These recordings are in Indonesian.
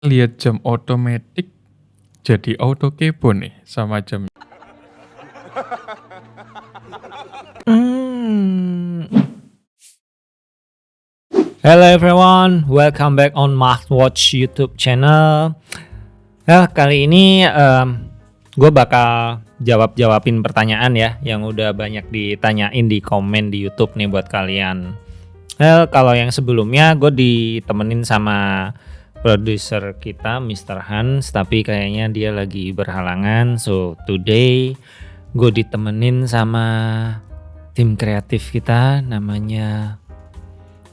Lihat jam otomatik jadi auto kepo nih sama jam. Hmm. Hello everyone, welcome back on Watch YouTube channel. Ya, kali ini um, gue bakal jawab-jawabin pertanyaan ya yang udah banyak ditanyain di komen di YouTube nih buat kalian. Well, kalau yang sebelumnya gue ditemenin sama produser kita Mr. Hans tapi kayaknya dia lagi berhalangan so today gue ditemenin sama tim kreatif kita namanya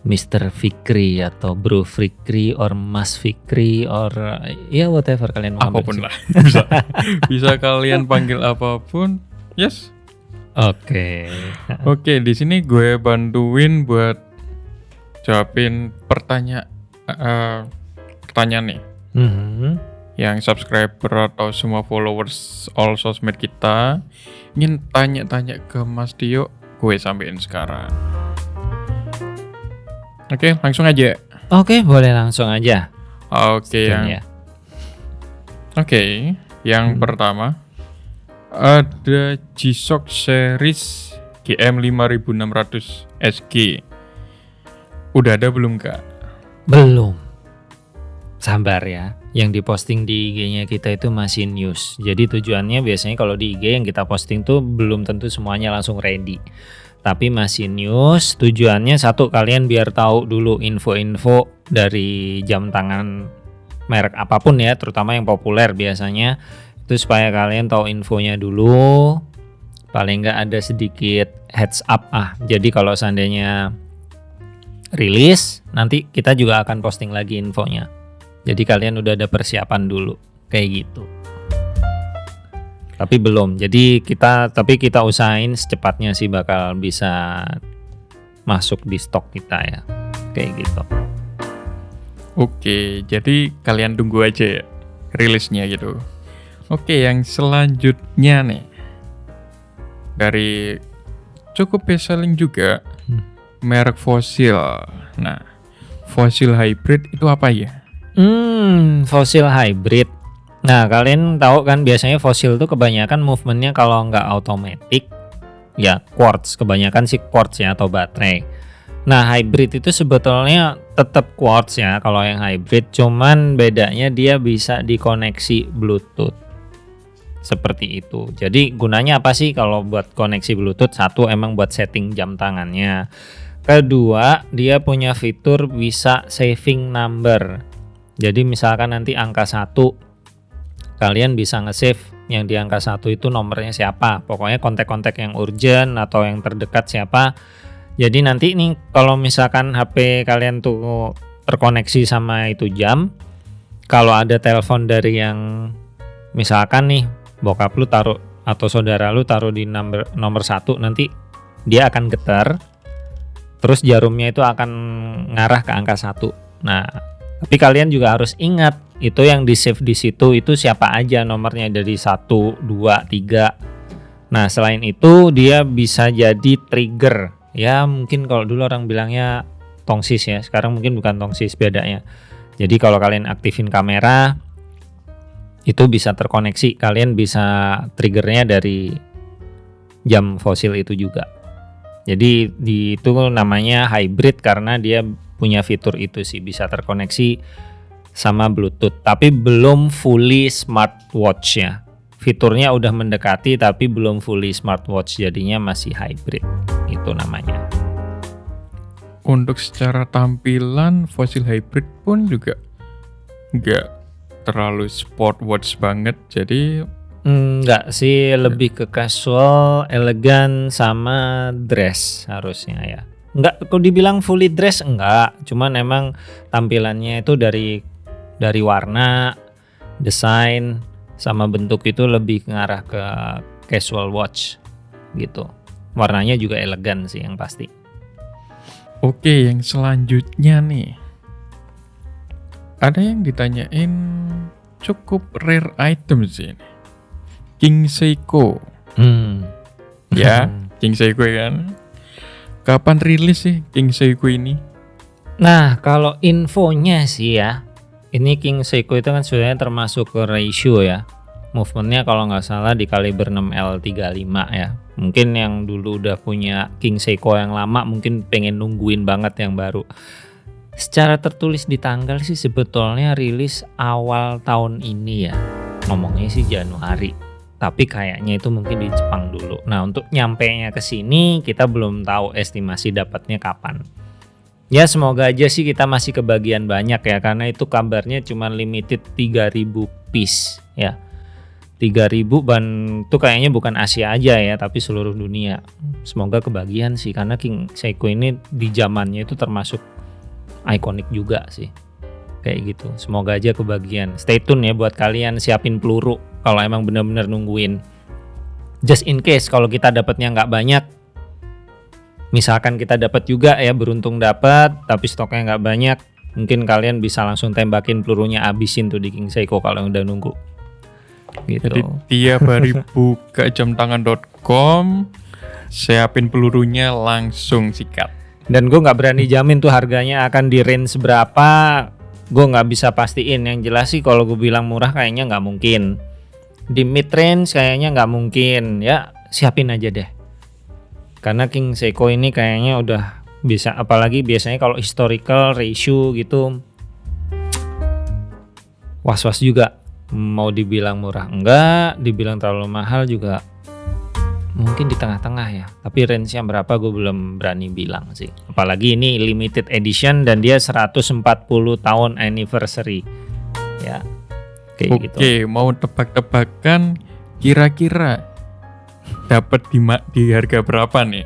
Mr. Fikri atau Bro Fikri or Mas Fikri or ya whatever kalian mau apa pun lah bisa bisa kalian panggil apa pun yes oke okay. oke okay, di sini gue bantuin buat jawabin pertanyaan uh, pertanyaan nih. Mm-hmm. Yang subscriber atau semua followers all sosmed kita ingin tanya-tanya ke Mas Dio, gue sampein sekarang. Oke, langsung aja. Oke, boleh langsung aja. Oke, yang ya. Oke, yang hmm. pertama ada G-Shock series GM 5600 SG. Udah ada belum, Kak? Belum sabar ya. Yang diposting di IG-nya kita itu masih news. Jadi tujuannya biasanya kalau di IG yang kita posting tuh belum tentu semuanya langsung ready. Tapi masih news, tujuannya satu kalian biar tahu dulu info-info dari jam tangan merek apa pun ya, terutama yang populer biasanya. Itu supaya kalian tahu infonya dulu. Paling nggak ada sedikit heads up ah. Jadi kalau seandainya rilis, nanti kita juga akan posting lagi infonya. Jadi kalian udah ada persiapan dulu kayak gitu. Tapi belum. Jadi kita tapi kita usahain secepatnya sih bakal bisa masuk di stok kita ya. Kayak gitu. Oke, jadi kalian tunggu aja ya rilisnya gitu. Oke, yang selanjutnya nih dari cukup best selling juga hmm. merek fosil. Nah, fosil hybrid itu apa ya? Hmm, fosil hybrid. Nah, kalian tahu kan biasanya fosil tuh kebanyakan movementnya kalau nggak otomatis, ya quartz. Kebanyakan sih quartz ya atau baterai. Nah, hybrid itu sebetulnya tetap quartz ya kalau yang hybrid, cuman bedanya dia bisa dikoneksi Bluetooth. Seperti itu. Jadi gunanya apa sih kalau buat koneksi Bluetooth? Satu emang buat setting jam tangannya. Kedua, dia punya fitur bisa saving number. Jadi misalkan nanti angka satu kalian bisa nge-save yang di angka satu itu nomornya siapa. Pokoknya kontak-kontak yang urgent atau yang terdekat siapa. Jadi nanti nih kalau misalkan HP kalian tuh terkoneksi sama itu jam, kalau ada telepon dari yang misalkan nih bokap lu taruh atau saudara lu taruh di nomor nomor satu nanti dia akan getar terus jarumnya itu akan ngarah ke angka satu nah tapi kalian juga harus ingat itu yang di save di situ itu siapa aja nomornya dari 1, 2, 3. Nah, selain itu dia bisa jadi trigger. Ya, mungkin kalau dulu orang bilangnya tongsis ya. Sekarang mungkin bukan tongsis bedanya. Jadi kalau kalian aktifin kamera itu bisa terkoneksi. Kalian bisa triggernya dari jam fosil itu juga. Jadi di itu namanya hybrid karena dia punya fitur itu sih bisa terkoneksi sama Bluetooth. Tapi belum fully smartwatch ya fiturnya udah mendekati tapi belum fully smartwatch jadinya masih hybrid. Itu namanya. Untuk secara tampilan Fossil Hybrid pun juga nggak terlalu sport watch banget jadi Enggak sih lebih ke casual, elegan sama dress harusnya ya nggak kok dibilang fully dress enggak cuman emang tampilannya itu dari dari warna desain sama bentuk itu lebih ngarah ke casual watch gitu. Warnanya juga elegan sih yang pasti. Oke yang selanjutnya nih. Ada yang ditanyain cukup rare item sih King Seiko. Hmm. ya King Seiko kan Kapan rilis sih King Seiko ini? Nah, kalau infonya sih ya, ini King Seiko itu kan sebenarnya termasuk ke ratio ya. Movementnya kalau nggak salah di kaliber 6L35 ya. Mungkin yang dulu udah punya King Seiko yang lama mungkin pengen nungguin banget yang baru. Secara tertulis di tanggal sih sebetulnya rilis awal tahun ini ya. Ngomongnya sih Januari. Tapi kayaknya itu mungkin di Jepang dulu. Nah, untuk nyampe nya ke sini kita belum tahu estimasi dapatnya kapan. Ya semoga aja sih kita masih kebagian banyak ya karena itu kabarnya cuma limited 3000 piece ya. 3000 ban itu kayaknya bukan Asia aja ya tapi seluruh dunia. Semoga kebagian sih karena King Seiko ini di zamannya itu termasuk ikonik juga sih. Kayak gitu. Semoga aja kebagian. Stay tune ya buat kalian siapin peluru kalau emang bener-bener nungguin. Just in case kalau kita dapatnya nggak banyak misalkan kita dapat juga ya beruntung dapat tapi stoknya nggak banyak mungkin kalian bisa langsung tembakin pelurunya abisin tuh di King Seiko kalau udah nunggu gitu Jadi tiap hari buka jamtangan.com siapin pelurunya langsung sikat. dan gue nggak berani jamin tuh harganya akan di range berapa gue nggak bisa pastiin yang jelas sih kalau gue bilang murah kayaknya nggak mungkin di mid range kayaknya nggak mungkin ya. Siapin aja deh. Karena King Seiko ini kayaknya udah bisa apalagi biasanya kalau historical ratio gitu was-was juga. Mau dibilang murah enggak dibilang terlalu mahal juga mungkin di tengah-tengah ya. Tapi range-nya berapa gue belum berani bilang sih. Apalagi ini limited edition dan dia 140 tahun anniversary ya kayak Oke, gitu. mau tebak-tebakan kira-kira dapat di di harga berapa nih?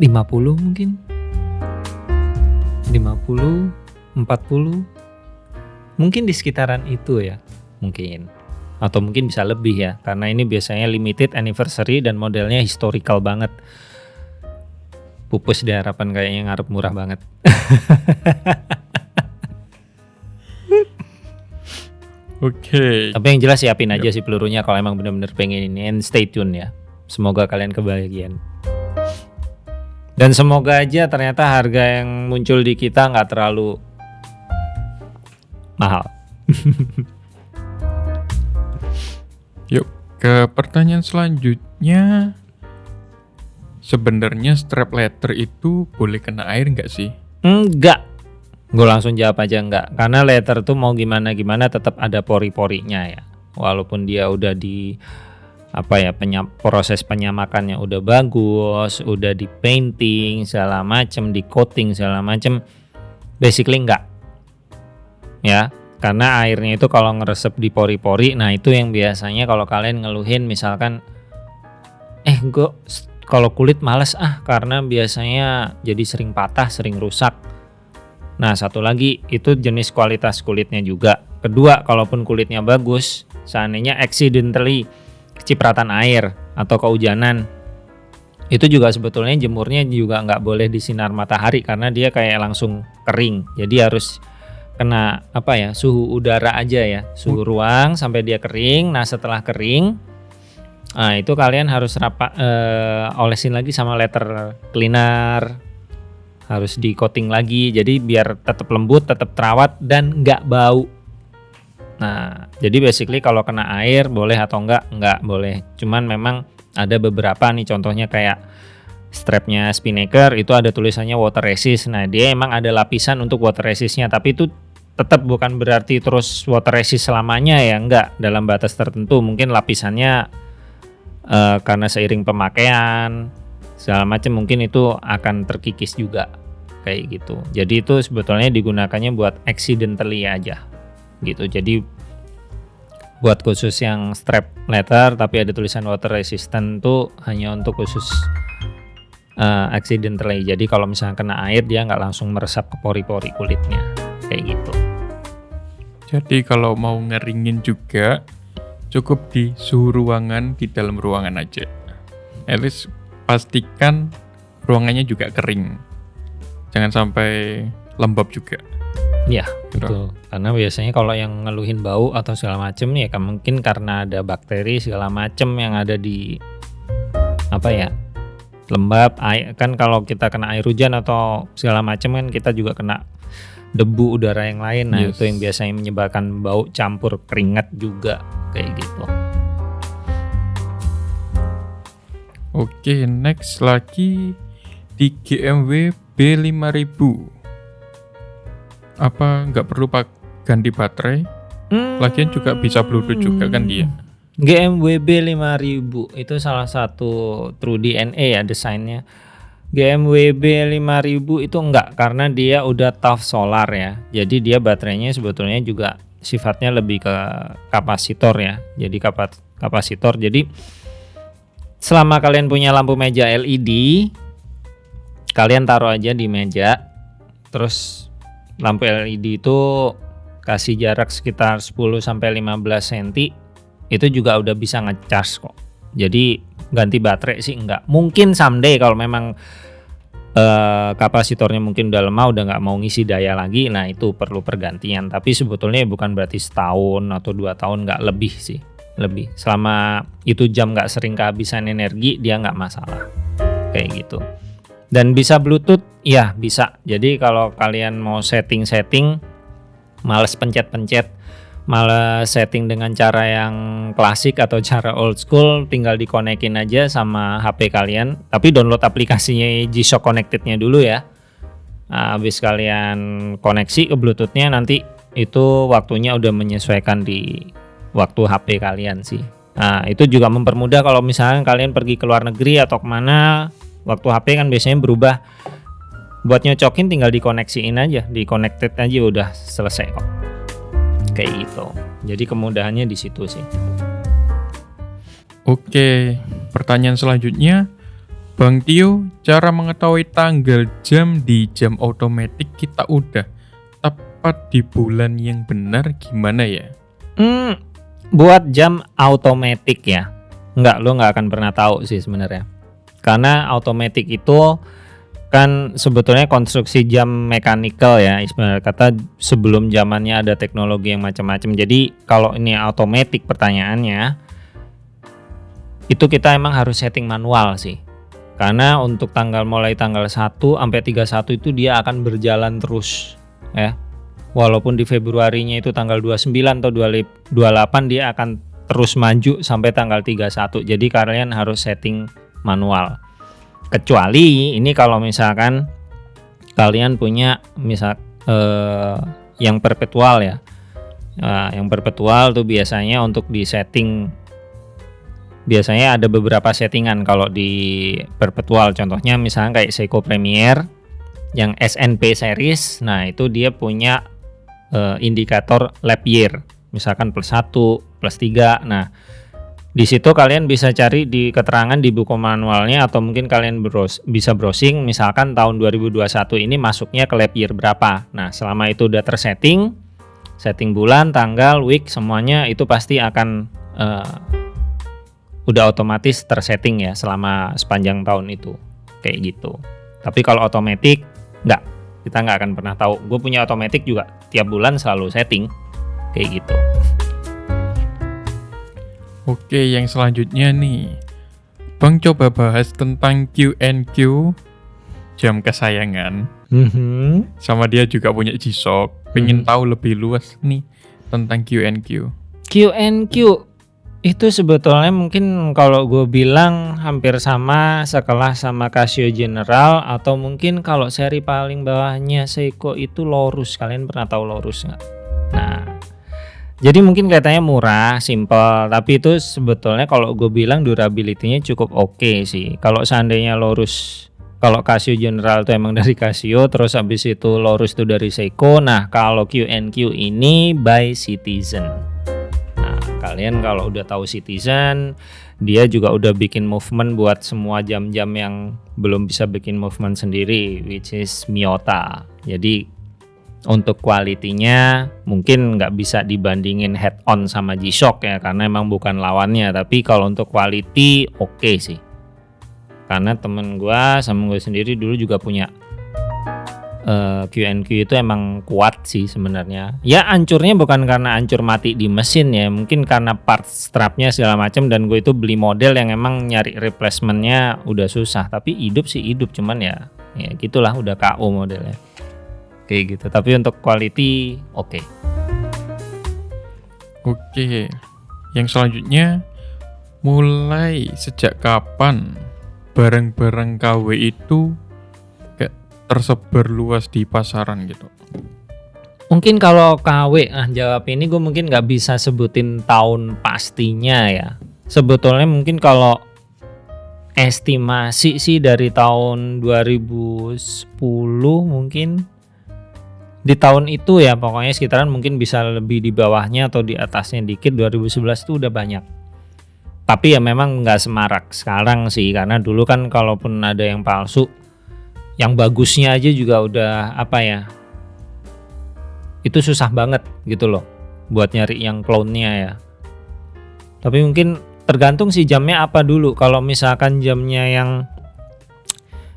50 mungkin. 50 40 mungkin di sekitaran itu ya mungkin. Atau mungkin bisa lebih ya karena ini biasanya limited anniversary dan modelnya historical banget. Pupus di harapan kayaknya ngarep murah banget Oke. tapi yang jelas siapin aja sih pelurunya kalau emang bener-bener pengen ini and stay tune ya semoga kalian kebahagiaan dan semoga aja ternyata harga yang muncul di kita nggak terlalu mahal Yuk ke pertanyaan selanjutnya. Sebenarnya strap leather itu boleh kena air nggak sih? Enggak. Gue langsung jawab aja enggak. Karena leather tuh mau gimana-gimana tetap ada pori-porinya ya. Walaupun dia udah di apa ya penyam, proses penyamakannya udah bagus, udah di painting segala macem, di coating segala macem, basically enggak. Ya, karena airnya itu kalau ngeresep di pori-pori, nah itu yang biasanya kalau kalian ngeluhin misalkan eh gue kalau kulit males ah karena biasanya jadi sering patah, sering rusak. Nah, satu lagi itu jenis kualitas kulitnya juga. Kedua, kalaupun kulitnya bagus, seandainya accidentally kecipratan air atau kehujanan, itu juga sebetulnya jemurnya juga nggak boleh di sinar matahari karena dia kayak langsung kering. Jadi harus kena apa ya suhu udara aja ya, suhu ruang sampai dia kering. Nah, setelah kering, Nah, itu kalian harus rapa, eh, olesin lagi sama letter cleaner. Harus di coating lagi jadi biar tetap lembut, tetap terawat dan nggak bau. Nah, jadi basically kalau kena air boleh atau enggak? Enggak boleh. Cuman memang ada beberapa nih contohnya kayak strapnya Spinnaker itu ada tulisannya water resist. Nah, dia emang ada lapisan untuk water resistnya, tapi itu tetap bukan berarti terus water resist selamanya ya, enggak. Dalam batas tertentu mungkin lapisannya eh, karena seiring pemakaian segala macam mungkin itu akan terkikis juga kayak gitu. Jadi itu sebetulnya digunakannya buat accidentally aja gitu. Jadi buat khusus yang strap leather tapi ada tulisan water resistant tuh hanya untuk khusus eh, accidentally. Jadi kalau misalnya kena air dia nggak langsung meresap ke pori-pori kulitnya kayak gitu. Jadi kalau mau ngeringin juga cukup di suhu ruangan di dalam ruangan aja. At least pastikan ruangannya juga kering. Jangan sampai lembab juga. Ya, Gitu. betul. Karena biasanya kalau yang ngeluhin bau atau segala macem ya kan mungkin karena ada bakteri segala macem yang ada di apa ya lembab air kan kalau kita kena air hujan atau segala macam kan kita juga kena debu udara yang lain nah Yes. itu yang biasanya menyebabkan bau campur keringat juga kayak gitu Oke, next lagi di GMW B5000. Apa nggak perlu pak ganti baterai? Lagian juga bisa Bluetooth juga kan dia. GMWB 5000 itu salah satu True DNA ya desainnya. GMWB 5000 itu enggak karena dia udah tough solar ya. Jadi dia baterainya sebetulnya juga sifatnya lebih ke kapasitor ya. Jadi kapasitor. Jadi selama kalian punya lampu meja LED, kalian taruh aja di meja. Terus lampu LED itu kasih jarak sekitar 10 sampai 15 cm itu juga udah bisa ngecas kok. Jadi ganti baterai sih enggak. Mungkin someday kalau memang eh, kapasitornya mungkin udah lemah udah nggak mau ngisi daya lagi, nah itu perlu pergantian. Tapi sebetulnya bukan berarti setahun atau dua tahun nggak lebih sih, lebih. Selama itu jam nggak sering kehabisan energi dia nggak masalah, kayak gitu. Dan bisa Bluetooth, ya bisa. Jadi kalau kalian mau setting-setting, males pencet-pencet malah setting dengan cara yang klasik atau cara old school tinggal dikonekin aja sama HP kalian. Tapi download aplikasinya G-Shock Connected-nya dulu ya. Nah, habis kalian koneksi ke Bluetooth-nya nanti itu waktunya udah menyesuaikan di waktu HP kalian sih. Nah itu juga mempermudah kalau misalnya kalian pergi ke luar negeri atau ke mana waktu HP kan biasanya berubah buat nyocokin tinggal dikoneksiin aja di connected aja udah selesai kok kayak gitu. Jadi kemudahannya di situ sih. Oke, pertanyaan selanjutnya. Bang Tio, cara mengetahui tanggal jam di jam otomatis kita udah tepat di bulan yang benar gimana ya? Hmm, buat jam automatic ya. Enggak, lo nggak akan pernah tahu sih sebenarnya. Karena automatic itu kan sebetulnya konstruksi jam mechanical ya ibarat kata sebelum zamannya ada teknologi yang macam-macam. Jadi kalau ini automatic pertanyaannya itu kita emang harus setting manual sih. Karena untuk tanggal mulai tanggal 1 sampai 31 itu dia akan berjalan terus ya. Walaupun di Februarinya itu tanggal 29 atau 28 dia akan terus maju sampai tanggal 31 jadi kalian harus setting manual. Kecuali ini kalau misalkan kalian punya misal eh, yang perpetual ya. Nah, yang perpetual tuh biasanya untuk di setting biasanya ada beberapa settingan kalau di perpetual. Contohnya misalnya kayak Seiko Premier yang SNP series nah itu dia punya eh, indikator lap year. Misalkan plus 1 plus 3 nah di situ kalian bisa cari di keterangan di buku manualnya atau mungkin kalian bros bisa browsing misalkan tahun 2021 ini masuknya ke lap year berapa. Nah, selama itu udah tersetting, setting bulan, tanggal, week semuanya itu pasti akan eh, udah otomatis tersetting ya selama sepanjang tahun itu. Kayak gitu. Tapi kalau otomatis nggak, kita nggak akan pernah tahu. Gue punya otomatis juga tiap bulan selalu setting kayak gitu. Oke, yang selanjutnya nih. Bang coba bahas tentang Q&Q jam kesayangan. Mhm. Sama dia juga punya G-Shock. Pengen Hmm. tahu lebih luas nih tentang Q&Q. Q&Q itu sebetulnya mungkin kalau gue bilang hampir sama sekelas sama Casio General atau mungkin kalau seri paling bawahnya Seiko itu Lorus kalian pernah tahu Lorus nggak? Nah jadi mungkin kelihatannya murah, simple, tapi itu sebetulnya kalau gue bilang durability-nya cukup oke sih. Kalau seandainya Lorus, kalau Casio General itu emang dari Casio, terus habis itu Lorus itu dari Seiko. Nah kalau Q&Q ini by Citizen. Nah, kalian kalau udah tahu Citizen, dia juga udah bikin movement buat semua jam-jam yang belum bisa bikin movement sendiri, which is Miyota. Jadi untuk kualitinya mungkin nggak bisa dibandingin head on sama G-Shock ya karena emang bukan lawannya. Tapi kalau untuk quality oke sih. Karena temen gua sama gue sendiri dulu juga punya eh, Q&Q itu emang kuat sih sebenarnya. Ya hancurnya bukan karena hancur mati di mesin ya, mungkin karena part strapnya segala macam dan gue itu beli model yang emang nyari replacementnya udah susah. Tapi hidup sih hidup, cuman ya ya gitulah udah KO modelnya. Kayak gitu. Tapi untuk quality oke. Oke. Yang selanjutnya mulai sejak kapan barang-barang KW itu kayak tersebar luas di pasaran gitu? Mungkin kalau KW, ah jawab ini gue mungkin nggak bisa sebutin tahun pastinya ya. Sebetulnya mungkin kalau estimasi sih dari tahun 2010 mungkin di tahun itu ya pokoknya sekitaran mungkin bisa lebih di bawahnya atau di atasnya dikit 2011 itu udah banyak. Tapi ya memang nggak semarak sekarang sih karena dulu kan kalaupun ada yang palsu yang bagusnya aja juga udah apa ya itu susah banget gitu loh buat nyari yang clone-nya ya. Tapi mungkin tergantung sih jamnya apa dulu. Kalau misalkan jamnya yang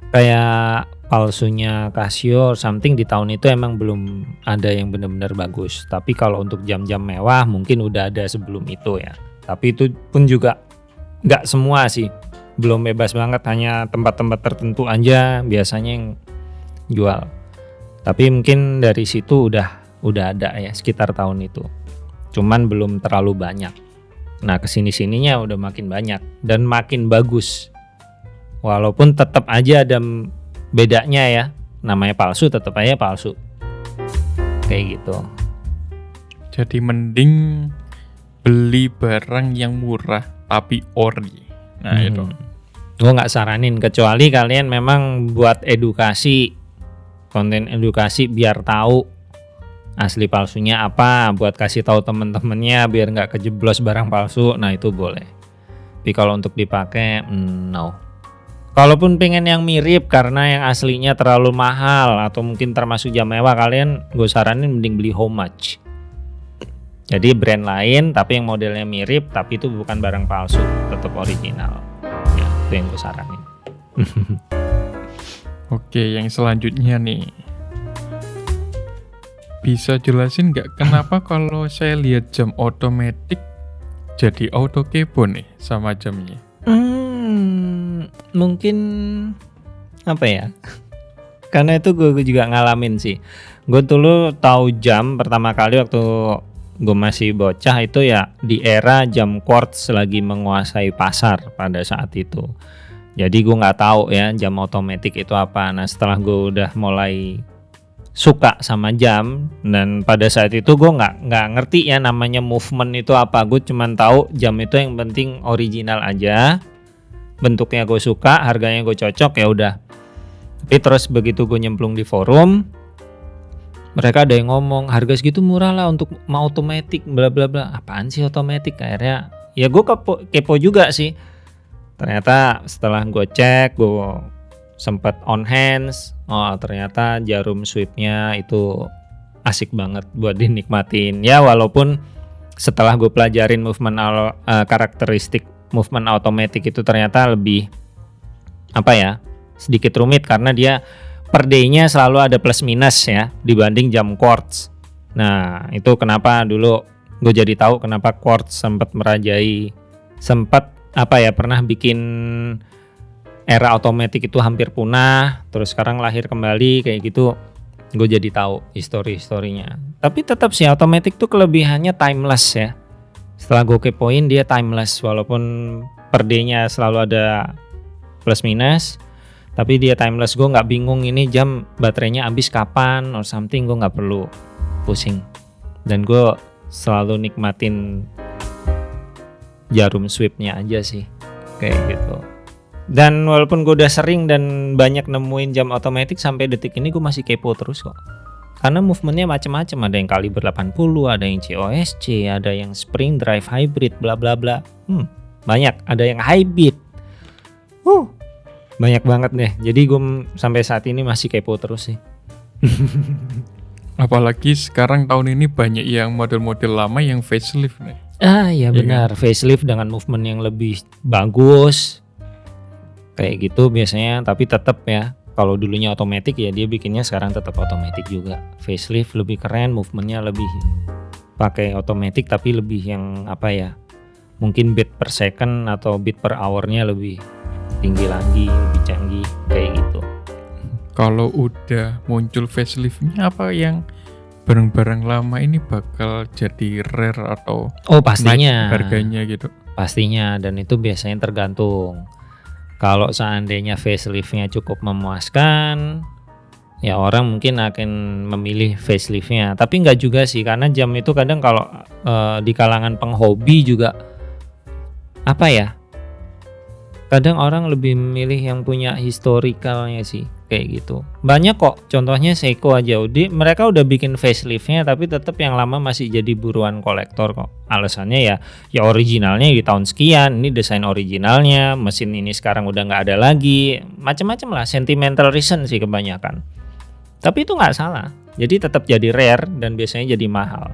kayak palsunya Casio something di tahun itu emang belum ada yang benar-benar bagus. Tapi kalau untuk jam-jam mewah mungkin udah ada sebelum itu ya. Tapi itu pun juga nggak semua sih. Belum bebas banget hanya tempat-tempat tertentu aja biasanya yang jual. Tapi mungkin dari situ udah udah ada ya sekitar tahun itu. Cuman belum terlalu banyak. Nah ke sini sininya udah makin banyak dan makin bagus. Walaupun tetap aja ada bedanya ya namanya palsu tetap aja palsu. Kayak gitu. Jadi mending beli barang yang murah tapi ori. Nah hmm. itu. Gue nggak saranin kecuali kalian memang buat edukasi konten edukasi biar tahu asli palsunya apa buat kasih tahu temen-temennya biar nggak kejeblos barang palsu. Nah itu boleh. Tapi kalau untuk dipakai mm, no Kalaupun pengen yang mirip karena yang aslinya terlalu mahal atau mungkin termasuk jam mewah kalian gue saranin mending beli Homage. Jadi brand lain tapi yang modelnya mirip tapi itu bukan barang palsu, tetap original. Ya, itu yang gue saranin. Oke, yang selanjutnya nih. Bisa jelasin nggak kenapa kalau saya lihat jam otomatis jadi auto kepo nih sama jamnya? Hmm, mungkin apa ya? Karena itu gue juga ngalamin sih. Gue dulu tahu jam pertama kali waktu gue masih bocah itu ya di era jam quartz lagi menguasai pasar pada saat itu. Jadi gue nggak tahu ya jam otomatis itu apa. Nah setelah gue udah mulai suka sama jam dan pada saat itu gue nggak nggak ngerti ya namanya movement itu apa gue cuman tahu jam itu yang penting original aja bentuknya gue suka harganya gue cocok ya udah. Tapi terus begitu gue nyemplung di forum mereka ada yang ngomong harga segitu murah lah untuk mau otomatis bla bla bla. Apaan sih otomatis akhirnya ya gue kepo, kepo juga sih. Ternyata setelah gue cek gue sempat on hands oh ternyata jarum sweepnya itu asik banget buat dinikmatin. Ya walaupun setelah gue pelajarin movement uh, karakteristik movement automatic itu ternyata lebih apa ya sedikit rumit karena dia per day-nya selalu ada plus minus ya dibanding jam quartz. Nah itu kenapa dulu gue jadi tahu kenapa quartz sempat merajai sempat apa ya pernah bikin era otomatis itu hampir punah terus sekarang lahir kembali kayak gitu. Gue jadi tahu histori-historinya tapi tetap sih otomatis tuh kelebihannya timeless ya setelah gue kepoin dia timeless walaupun per day-nya selalu ada plus minus tapi dia timeless. Gue nggak bingung ini jam baterainya habis kapan or something gue nggak perlu pusing. Dan gue selalu nikmatin jarum sweepnya aja sih kayak gitu. Dan walaupun gue udah sering dan banyak nemuin jam otomatis sampai detik ini gue masih kepo terus kok. Karena movementnya macam-macam, ada yang kaliber 80, ada yang COSC, ada yang spring drive hybrid, bla bla bla. Hmm, banyak, ada yang hybrid. Uh, banyak banget deh. Jadi gue sampai saat ini masih kepo terus sih. Apalagi sekarang tahun ini banyak yang model-model lama yang facelift nih. Ah iya, iya benar, kan? facelift dengan movement yang lebih bagus, kayak gitu biasanya tapi tetap ya kalau dulunya otomatis ya dia bikinnya sekarang tetap otomatis juga. Facelift lebih keren, movementnya lebih pakai otomatis tapi lebih yang apa ya? Mungkin beat per second atau beat per hournya lebih tinggi lagi, lebih canggih kayak gitu. Kalau udah muncul faceliftnya apa yang barang-barang lama ini bakal jadi rare atau Oh pastinya. harganya gitu. Pastinya dan itu biasanya tergantung. Kalau seandainya faceliftnya cukup memuaskan, ya orang mungkin akan memilih faceliftnya. Tapi nggak juga sih karena jam itu kadang kalau eh, di kalangan penghobi juga apa ya? Kadang orang lebih memilih yang punya historicalnya sih kayak gitu. Banyak kok, contohnya Seiko aja, di mereka udah bikin faceliftnya tapi tetap yang lama masih jadi buruan kolektor kok. Alasannya ya, ya originalnya di tahun sekian, ini desain originalnya, mesin ini sekarang udah nggak ada lagi, macam-macam lah, sentimental reason sih kebanyakan. Tapi itu nggak salah, jadi tetap jadi rare dan biasanya jadi mahal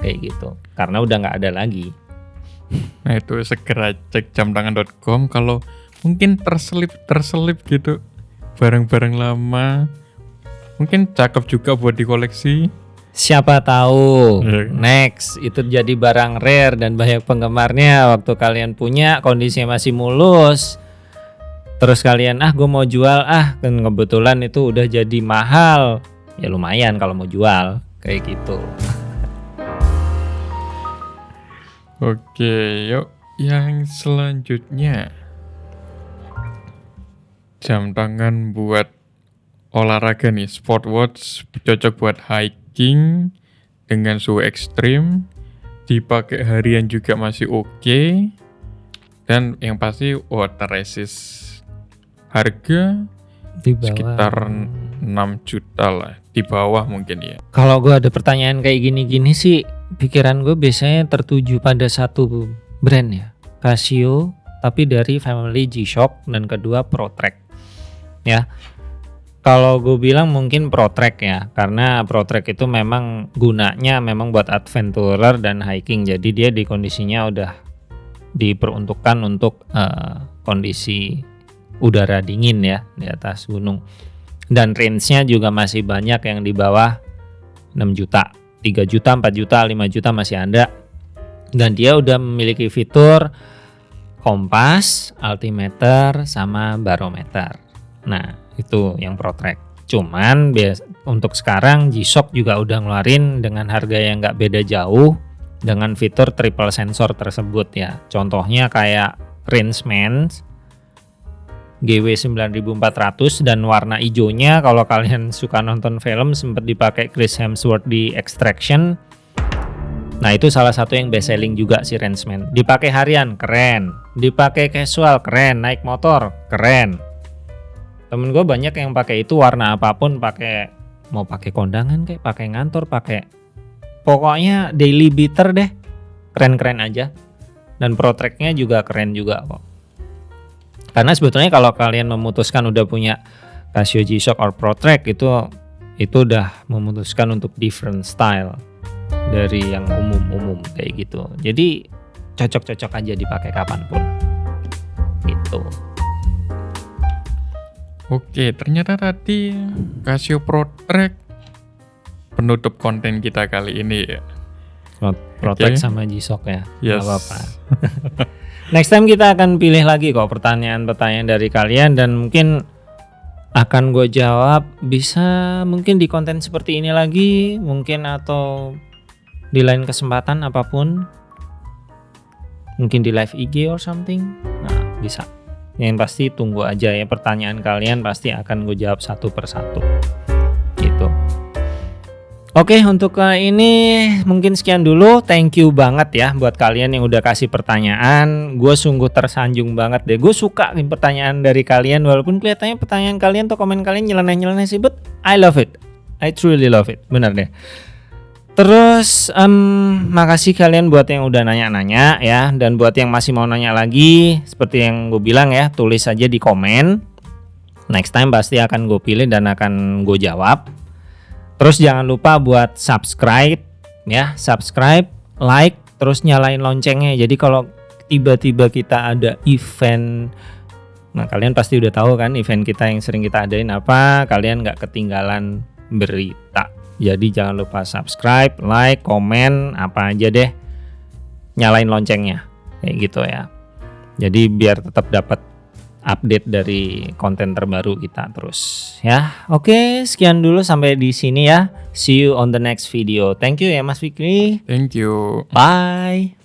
kayak gitu, karena udah nggak ada lagi. Nah itu segera cek jamtangan.com kalau mungkin terselip terselip gitu barang-barang lama. Mungkin cakep juga buat dikoleksi. Siapa tahu. Iya. next itu jadi barang rare dan banyak penggemarnya. Waktu kalian punya kondisinya masih mulus. Terus kalian ah gue mau jual ah. Kan kebetulan itu udah jadi mahal. Ya lumayan kalau mau jual kayak gitu. Oke, yuk yang selanjutnya jam tangan buat olahraga nih, sport watch cocok buat hiking dengan suhu ekstrim, dipakai harian juga masih oke, dan yang pasti water resist. Harga di bawah. sekitar 6 juta lah, di bawah mungkin ya. Kalau gue ada pertanyaan kayak gini-gini sih, pikiran gue biasanya tertuju pada satu brand ya, Casio, tapi dari family G-Shock dan kedua ProTrack. Ya, kalau gue bilang mungkin ProTrack ya, karena ProTrack itu memang gunanya memang buat adventurer dan hiking, jadi dia di kondisinya udah diperuntukkan untuk eh, kondisi udara dingin ya di atas gunung. Dan range-nya juga masih banyak yang di bawah 6 juta, 3 juta, 4 juta, 5 juta masih ada. Dan dia udah memiliki fitur kompas, altimeter, sama barometer. Nah, itu yang ProTrack. Cuman bias untuk sekarang G-Shock juga udah ngeluarin dengan harga yang nggak beda jauh dengan fitur triple sensor tersebut ya. Contohnya kayak Rangeman GW 9400 dan warna hijaunya kalau kalian suka nonton film sempat dipakai Chris Hemsworth di Extraction. Nah, itu salah satu yang best selling juga si Rangeman. Dipakai harian, keren. Dipakai casual, keren. Naik motor, keren. Temen gue banyak yang pakai itu warna apa pun, pakai mau pakai kondangan kayak pakai ngantor, pakai pokoknya daily beater deh. Keren-keren aja. Dan ProTrack-nya juga keren juga kok. Karena sebetulnya kalau kalian memutuskan udah punya Casio G-Shock or ProTrack itu itu udah memutuskan untuk different style dari yang umum-umum kayak gitu. Jadi cocok-cocok aja dipakai kapan pun. Gitu. Oke, ternyata tadi Casio ProTrack penutup konten kita kali ini ya. Pro- ProTrack Oke. sama G-Shock ya. Yes. Nggak apa-apa. Next time kita akan pilih lagi kok pertanyaan-pertanyaan dari kalian dan mungkin akan gue jawab bisa mungkin di konten seperti ini lagi mungkin atau di lain kesempatan apa pun mungkin di live IG or something nah bisa yang pasti tunggu aja ya pertanyaan kalian pasti akan gue jawab satu persatu gitu. Oke untuk kali ini mungkin sekian dulu. Thank you banget ya buat kalian yang udah kasih pertanyaan. Gue sungguh tersanjung banget deh. Gue suka pertanyaan dari kalian walaupun kelihatannya pertanyaan kalian atau komen kalian nyeleneh-nyeleneh sih but I love it. I truly love it. Bener deh Terus em, makasih kalian buat yang udah nanya-nanya ya. Dan buat yang masih mau nanya lagi seperti yang gue bilang ya tulis aja di komen. Next time pasti akan gue pilih dan akan gue jawab. Terus jangan lupa buat subscribe ya, subscribe, like, terus nyalain loncengnya. Jadi kalau tiba-tiba kita ada event Nah kalian pasti udah tahu kan event kita yang sering kita adain apa, kalian nggak ketinggalan berita. Jadi jangan lupa subscribe, like, komen, apa aja deh. Nyalain loncengnya, kayak gitu ya. Jadi biar tetap dapat update dari konten terbaru kita terus ya. Oke, sekian dulu sampai di sini ya. See you on the next video. Thank you ya Mas Fikri. Thank you. Bye.